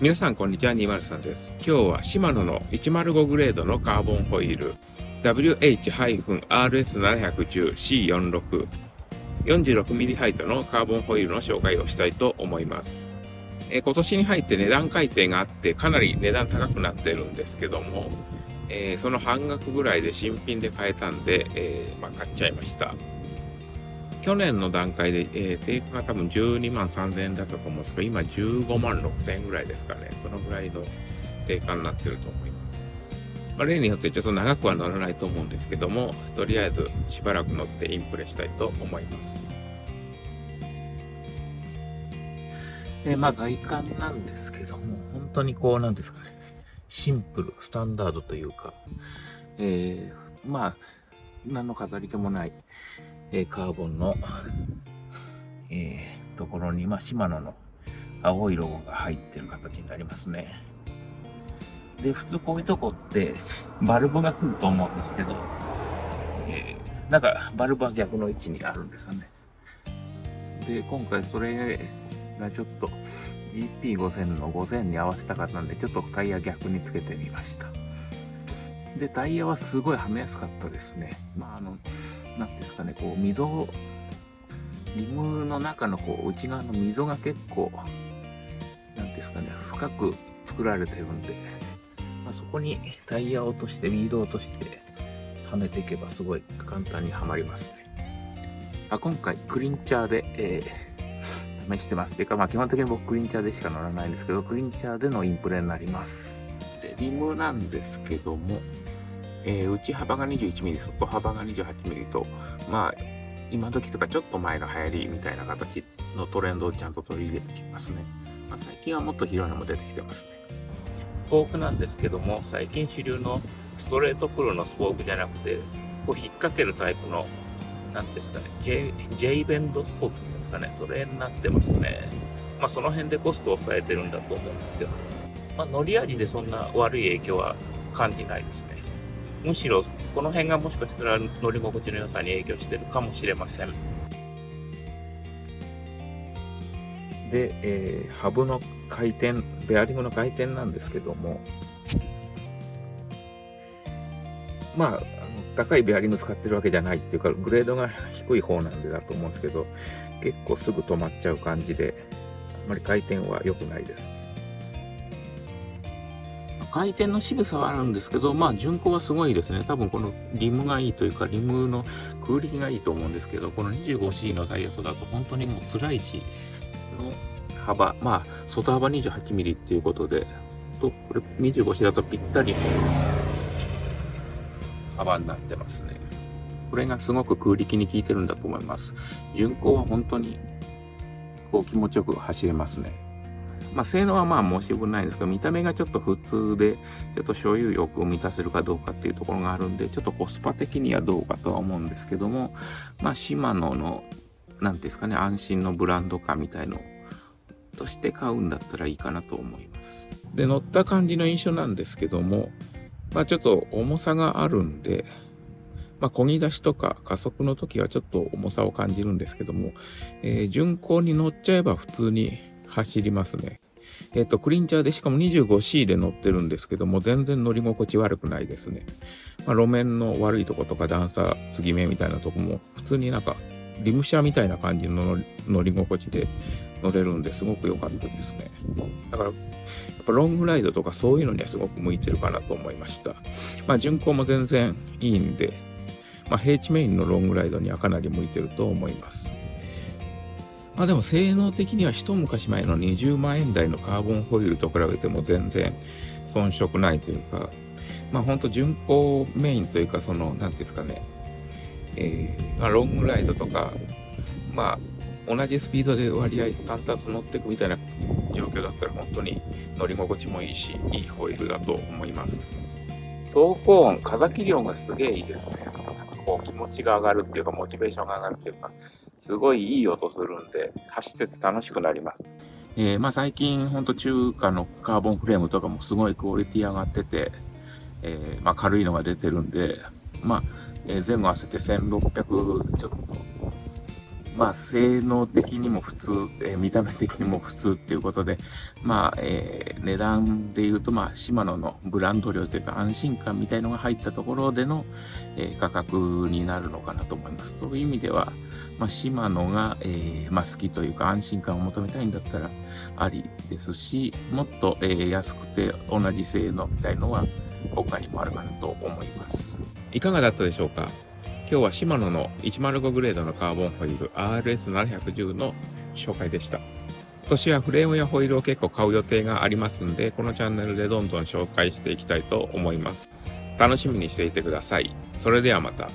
皆さんこんにちは203です。今日はシマノの105グレードのカーボンホイール WH-RS710C46 46mm ハイトのカーボンホイールの紹介をしたいと思います。え今年に入って値段改定があってかなり値段高くなってるんですけども、えー、その半額ぐらいで新品で買えたんで、えー、まあ、買っちゃいました。去年の段階で、えー、定価が多分12万3000円だったと思うんですけど、今15万6000円ぐらいですかね。そのぐらいの定価になってると思います。まあ、例によってちょっと長くは乗らないと思うんですけども、とりあえずしばらく乗ってインプレしたいと思います。えまあ外観なんですけども、本当にこうなんですかね、シンプル、スタンダードというか、えー、まあ、何の飾り気もない、え、カーボンの、えー、ところに、まあ、シマノの青いロゴが入ってる形になりますね。で、普通こういうとこって、バルブが来ると思うんですけど、えー、なんか、バルブは逆の位置にあるんですよね。で、今回それがちょっと GP5000 の5000に合わせたかったんで、ちょっとタイヤ逆につけてみました。で、タイヤはすごいはめやすかったですね。まあ、あの、なんですかね、こう、溝、リムの中のこう内側の溝が結構、なんですかね、深く作られてるんで、まあ、そこにタイヤを落として、ウィードを落として、はめていけばすごい簡単にはまりますね。あ今回、クリンチャーで、えー、試してます。ていうか、まあ基本的に僕クリンチャーでしか乗らないんですけど、クリンチャーでのインプレになります。で、リムなんですけども、えー、内幅が 21mm、外幅が 28mm と、まあ、今時とかちょっと前の流行りみたいな形のトレンドをちゃんと取り入れてきますね。まあ、最近はもっと広いのも出てきてますね。スポークなんですけども、最近主流のストレートプロのスポークじゃなくて、こう引っ掛けるタイプの、なんですかね、J, J ベンドスポークっていうんですかね、それになってますね。まあその辺でコストを抑えてるんだと思うんですけど、まあ乗り味でそんな悪い影響は感じないですね。むしろこの辺がもしかしたら乗り心地の良さに影響してるかもしれません。で、えー、ハブの回転、ベアリングの回転なんですけども、まあ、高いベアリング使ってるわけじゃないっていうか、グレードが低い方なんでだと思うんですけど、結構すぐ止まっちゃう感じで、あまり回転は良くないです。回転の渋さはあるんですけど、まあ、巡航はすごいですね。多分このリムがいいというか、リムの空力がいいと思うんですけど、この 25C のダイヤソだと本当にもう辛い位置の幅、まあ、外幅 28mm っていうことで、と、これ 25C だとぴったり幅になってますね。これがすごく空力に効いてるんだと思います。巡航は本当にこう気持ちよく走れますね。まあ、性能はまあ申し分ないですけど、見た目がちょっと普通で、ちょっと所有欲を満たせるかどうかっていうところがあるんで、ちょっとコスパ的にはどうかとは思うんですけども、まあ、シマノの、なんですかね、安心のブランド化みたいのとして買うんだったらいいかなと思います。で、乗った感じの印象なんですけども、まあ、ちょっと重さがあるんで、まあ、漕ぎ出しとか加速の時はちょっと重さを感じるんですけども、えー、巡航に乗っちゃえば普通に走りますね。えっ、ー、と、クリンチャーでしかも 25C で乗ってるんですけども、全然乗り心地悪くないですね。まあ、路面の悪いとことか段差、継ぎ目みたいなとこも、普通になんか、リムシャみたいな感じの乗り心地で乗れるんですごく良かったですね。だから、やっぱロングライドとかそういうのにはすごく向いてるかなと思いました。まあ、巡航も全然いいんで、まあ、平地メインのロングライドにはかなり向いてると思います。まあでも性能的には一昔前の20万円台のカーボンホイールと比べても全然遜色ないというか、まあ本当巡航メインというか、その、なんていうんですかね、えー、まあ、ロングライドとか、まあ同じスピードで割合淡々と乗っていくみたいな状況だったら本当に乗り心地もいいし、いいホイールだと思います。走行音、風切り音がすげえいいですね。こう気持ちが上がるっていうか、モチベーションが上がるっていうか、すごいいい音するんで、走ってて楽しくなります。えー、まあ最近、ほんと中華のカーボンフレームとかもすごいクオリティ上がってて、えー、まあ軽いのが出てるんで、まあ、えー、前後合わせて1600ちょっと、まあ、性能的にも普通、えー、見た目的にも普通っていうことで、まあ、えー、値段で言うと、まあ、シマノのブランド量というか安心感みたいのが入ったところでの、えー、価格になるのかなと思います。という意味では、まあ、シマノが、え、まあ、好きというか安心感を求めたいんだったらありですし、もっと、え、安くて同じ性能みたいのは他にもあるかなと思います。いかがだったでしょうか？今日はシマノの105グレードのカーボンホイール RS710 の紹介でした。今年はフレームやホイールを結構買う予定がありますんで、このチャンネルでどんどん紹介していきたいと思います。楽しみにしていてください。それではまた。